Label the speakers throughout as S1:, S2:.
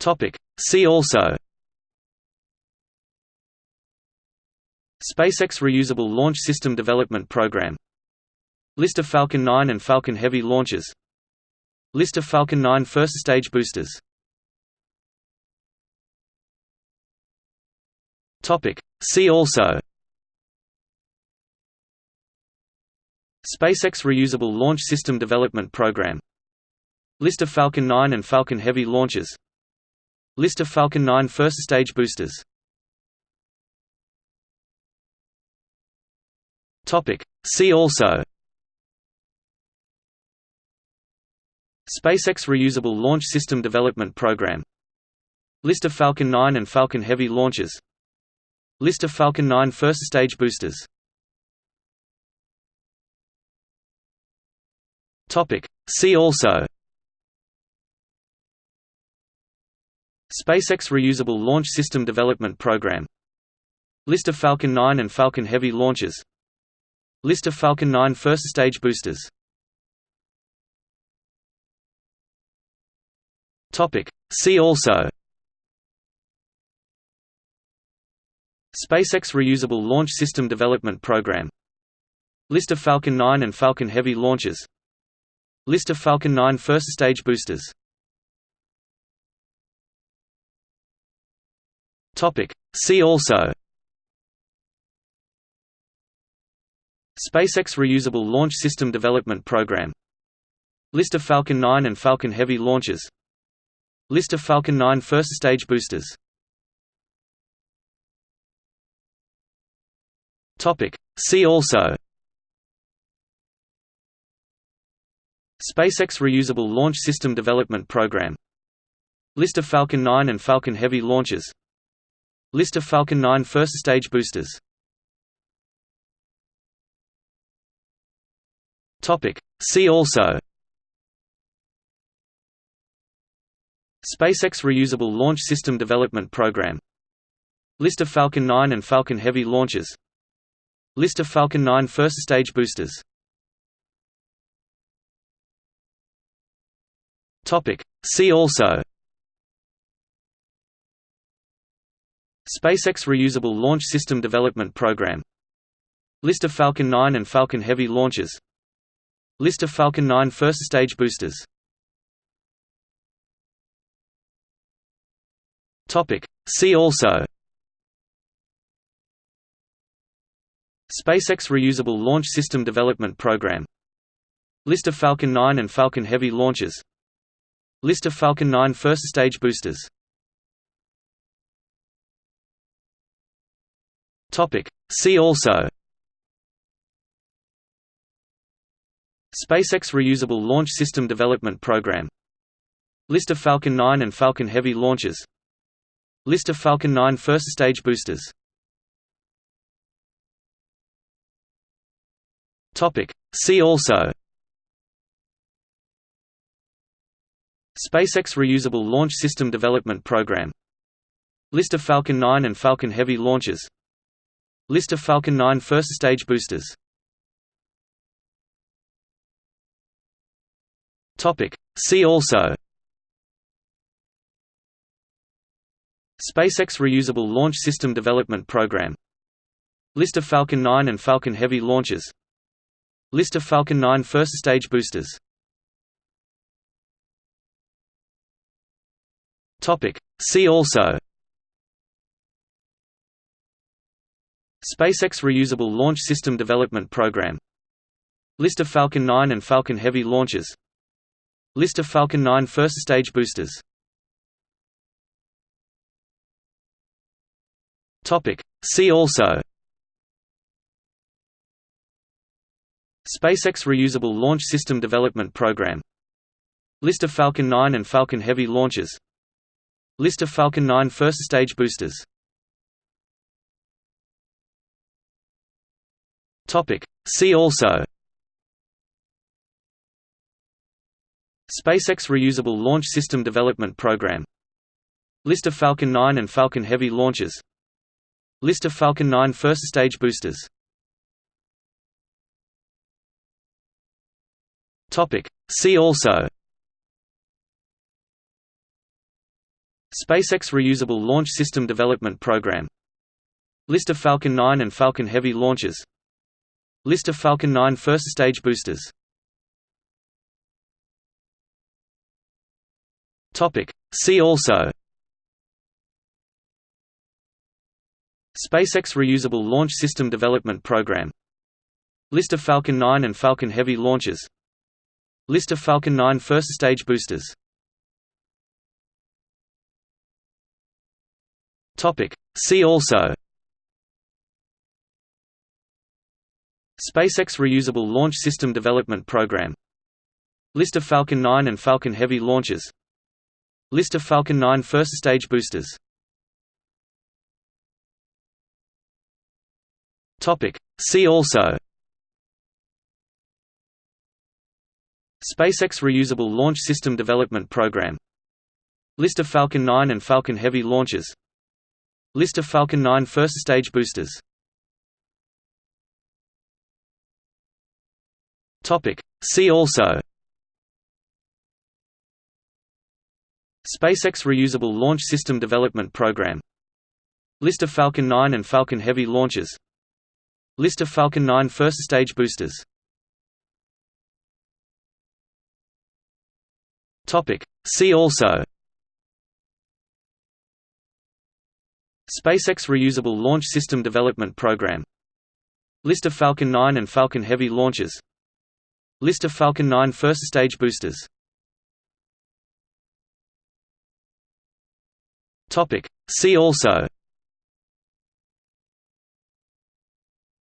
S1: Topic. See also. SpaceX Reusable Launch System Development Program. List of Falcon 9 and Falcon Heavy launches. List of Falcon 9 first stage boosters. See also. SpaceX Reusable Launch System Development Program. List of Falcon 9 and Falcon Heavy launches List of Falcon 9 first stage boosters. See also. SpaceX Reusable Launch System Development Program. List of Falcon 9 and Falcon Heavy launches. List of Falcon 9 first stage boosters. See also SpaceX Reusable Launch System Development Program. List of Falcon 9 and Falcon Heavy launches. List of Falcon 9 first stage boosters. See also. SpaceX Reusable Launch System Development Program. List of Falcon 9 and Falcon Heavy launches. List of Falcon 9 first stage boosters Topic. See also. SpaceX Reusable Launch System Development Program. List of Falcon 9 and Falcon Heavy launches. List of Falcon 9 first stage boosters. See also. SpaceX Reusable Launch System Development Program. List of Falcon 9 and Falcon Heavy launches List of Falcon 9 first stage boosters. See also. SpaceX Reusable Launch System Development Program. List of Falcon 9 and Falcon Heavy launches. List of Falcon 9 first stage boosters. See also SpaceX Reusable Launch System Development Program. List of Falcon 9 and Falcon Heavy launches. List of Falcon 9 first stage boosters. See also. SpaceX Reusable Launch System Development Program. List of Falcon 9 and Falcon Heavy launches. List of Falcon 9 first stage boosters Topic. See also. SpaceX Reusable Launch System Development Program. List of Falcon 9 and Falcon Heavy launches. List of Falcon 9 first stage boosters. See also. SpaceX Reusable Launch System Development Program. List of Falcon 9 and Falcon Heavy launches List of Falcon 9 first stage boosters. See also. SpaceX Reusable Launch System Development Program. List of Falcon 9 and Falcon Heavy launches. List of Falcon 9 first stage boosters. See also SpaceX Reusable Launch System Development Program. List of Falcon 9 and Falcon Heavy launches. List of Falcon 9 first stage boosters. See also. SpaceX Reusable Launch System Development Program. List of Falcon 9 and Falcon Heavy launches. List of Falcon 9 first stage boosters Topic. See also. SpaceX Reusable Launch System Development Program. List of Falcon 9 and Falcon Heavy launches. List of Falcon 9 first stage boosters. See also. SpaceX Reusable Launch System Development Program. List of Falcon 9 and Falcon Heavy launches List of Falcon 9 first stage boosters. See also. SpaceX Reusable Launch System Development Program. List of Falcon 9 and Falcon Heavy launches. List of Falcon 9 first stage boosters. See also SpaceX Reusable Launch System Development Program. List of Falcon 9 and Falcon Heavy launches. List of Falcon 9 first stage boosters. See also. SpaceX Reusable Launch System Development Program. List of Falcon 9 and Falcon Heavy launches. List of Falcon 9 first stage boosters See also SpaceX Reusable Launch System Development Program. List of Falcon 9 and Falcon Heavy launches. List of Falcon 9 first stage boosters. See also SpaceX Reusable Launch System Development Program. List of Falcon 9 and Falcon Heavy launches List of Falcon 9 first stage boosters. See also.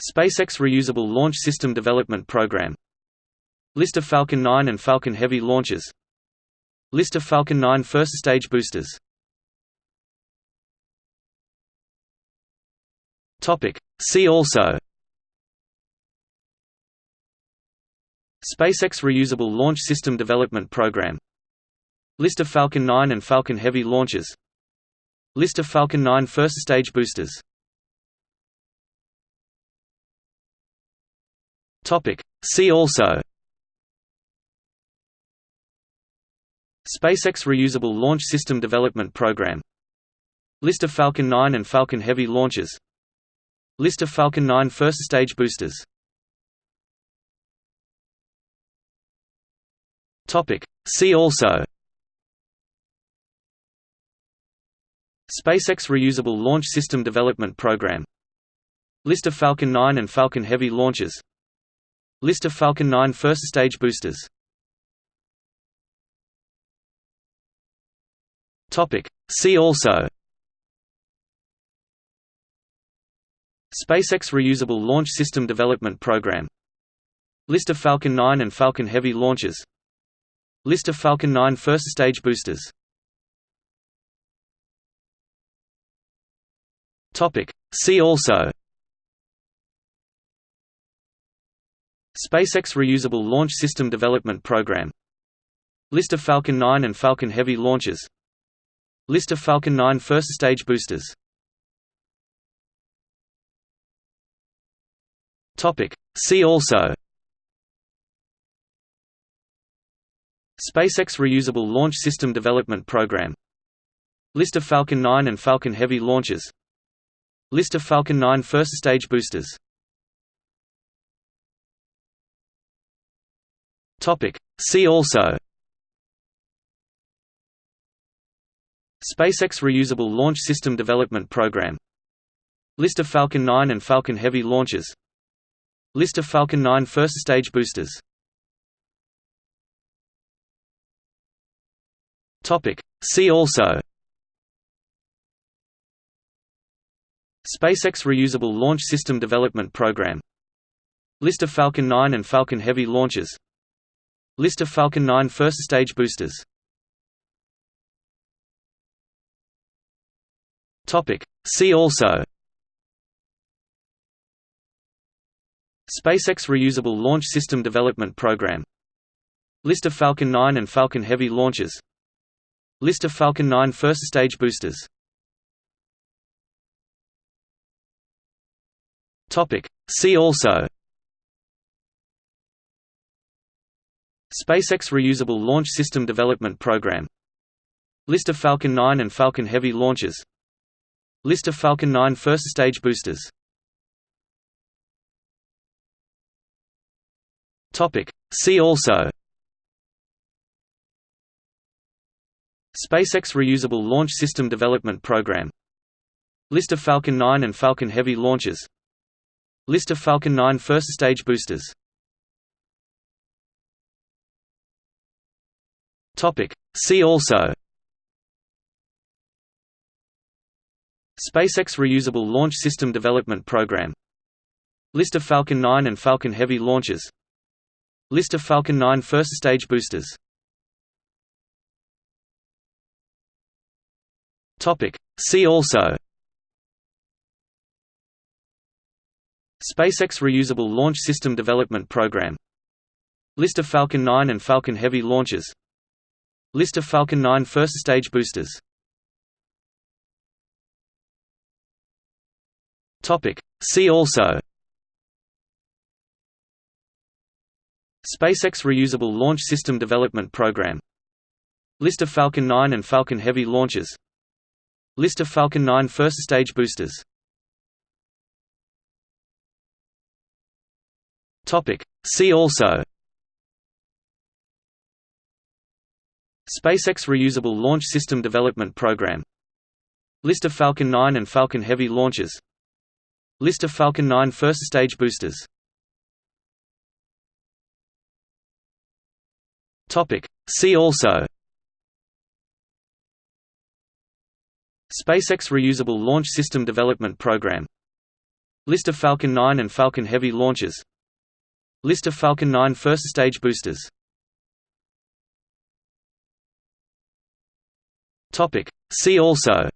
S1: SpaceX Reusable Launch System Development Program. List of Falcon 9 and Falcon Heavy launches. List of Falcon 9 first stage boosters. See also SpaceX Reusable Launch System Development Program. List of Falcon 9 and Falcon Heavy launches. List of Falcon 9 first stage boosters. See also. SpaceX Reusable Launch System Development Program. List of Falcon 9 and Falcon Heavy launches. List of Falcon 9 first stage boosters See also. SpaceX Reusable Launch System Development Program. List of Falcon 9 and Falcon Heavy launches. List of Falcon 9 first stage boosters. See also. SpaceX Reusable Launch System Development Program. List of Falcon 9 and Falcon Heavy launches List of Falcon 9 first stage boosters. See also. SpaceX Reusable Launch System Development Program. List of Falcon 9 and Falcon Heavy launches. List of Falcon 9 first stage boosters. See also SpaceX Reusable Launch System Development Program. List of Falcon 9 and Falcon Heavy launches. List of Falcon 9 first stage boosters. See also. SpaceX Reusable Launch System Development Program. List of Falcon 9 and Falcon Heavy launches. List of Falcon 9 first stage boosters See also. SpaceX Reusable Launch System Development Program. List of Falcon 9 and Falcon Heavy launches. List of Falcon 9 first stage boosters. See also. SpaceX Reusable Launch System Development Program. List of Falcon 9 and Falcon Heavy launches List of Falcon 9 first stage boosters. See also. SpaceX Reusable Launch System Development Program. List of Falcon 9 and Falcon Heavy launches. List of Falcon 9 first stage boosters. See also SpaceX Reusable Launch System Development Program. List of Falcon 9 and Falcon Heavy launches. List of Falcon 9 first stage boosters. See also. SpaceX Reusable Launch System Development Program. List of Falcon 9 and Falcon Heavy launches. List of Falcon 9 first stage boosters Topic. See also. SpaceX Reusable Launch System Development Program. List of Falcon 9 and Falcon Heavy launches. List of Falcon 9 first stage boosters. See also. SpaceX Reusable Launch System Development Program. List of Falcon 9 and Falcon Heavy launches List of Falcon 9 first stage boosters. See also. SpaceX Reusable Launch System Development Program. List of Falcon 9 and Falcon Heavy launches. List of Falcon 9 first stage boosters. See also SpaceX Reusable Launch System Development Program. List of Falcon 9 and Falcon Heavy launches. List of Falcon 9 first stage boosters. See also.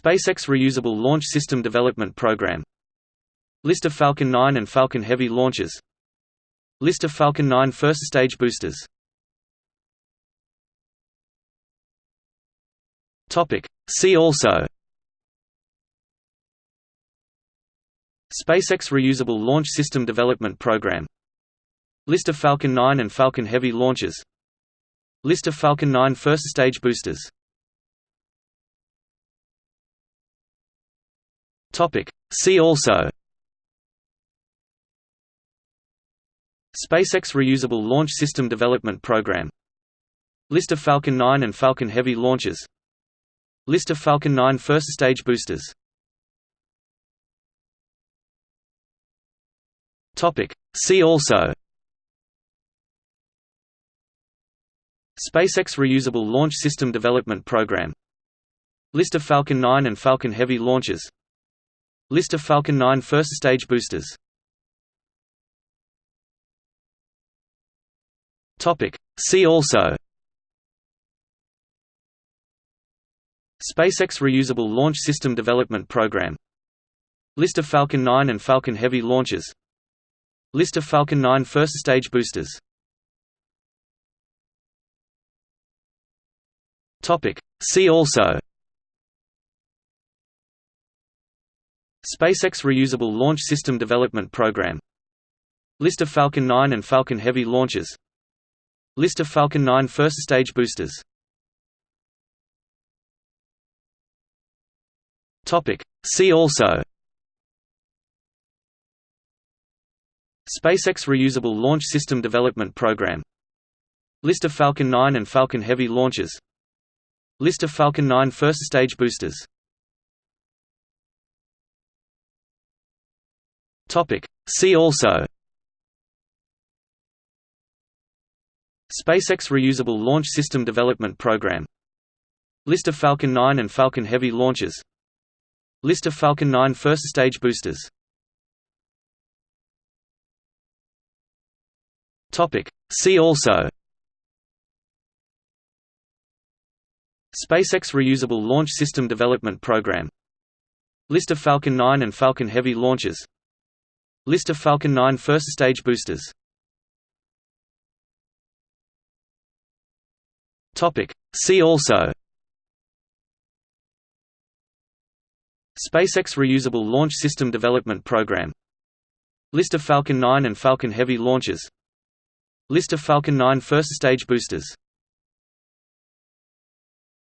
S1: SpaceX Reusable Launch System Development Program. List of Falcon 9 and Falcon Heavy launches. List of Falcon 9 first stage boosters Topic. See also. SpaceX Reusable Launch System Development Program. List of Falcon 9 and Falcon Heavy launches. List of Falcon 9 first stage boosters. See also. SpaceX Reusable Launch System Development Program. List of Falcon 9 and Falcon Heavy launches List of Falcon 9 first stage boosters. See also. SpaceX Reusable Launch System Development Program. List of Falcon 9 and Falcon Heavy launches. List of Falcon 9 first stage boosters. See also SpaceX Reusable Launch System Development Program. List of Falcon 9 and Falcon Heavy launches. List of Falcon 9 first stage boosters. See also. SpaceX Reusable Launch System Development Program. List of Falcon 9 and Falcon Heavy launches. List of Falcon 9 first stage boosters Topic. See also. SpaceX Reusable Launch System Development Program. List of Falcon 9 and Falcon Heavy launches. List of Falcon 9 first stage boosters. See also. SpaceX Reusable Launch System Development Program. List of Falcon 9 and Falcon Heavy launches List of Falcon 9 first stage boosters. See also. SpaceX Reusable Launch System Development Program. List of Falcon 9 and Falcon Heavy launches. List of Falcon 9 first stage boosters. See also SpaceX Reusable Launch System Development Program. List of Falcon 9 and Falcon Heavy launches. List of Falcon 9 first stage boosters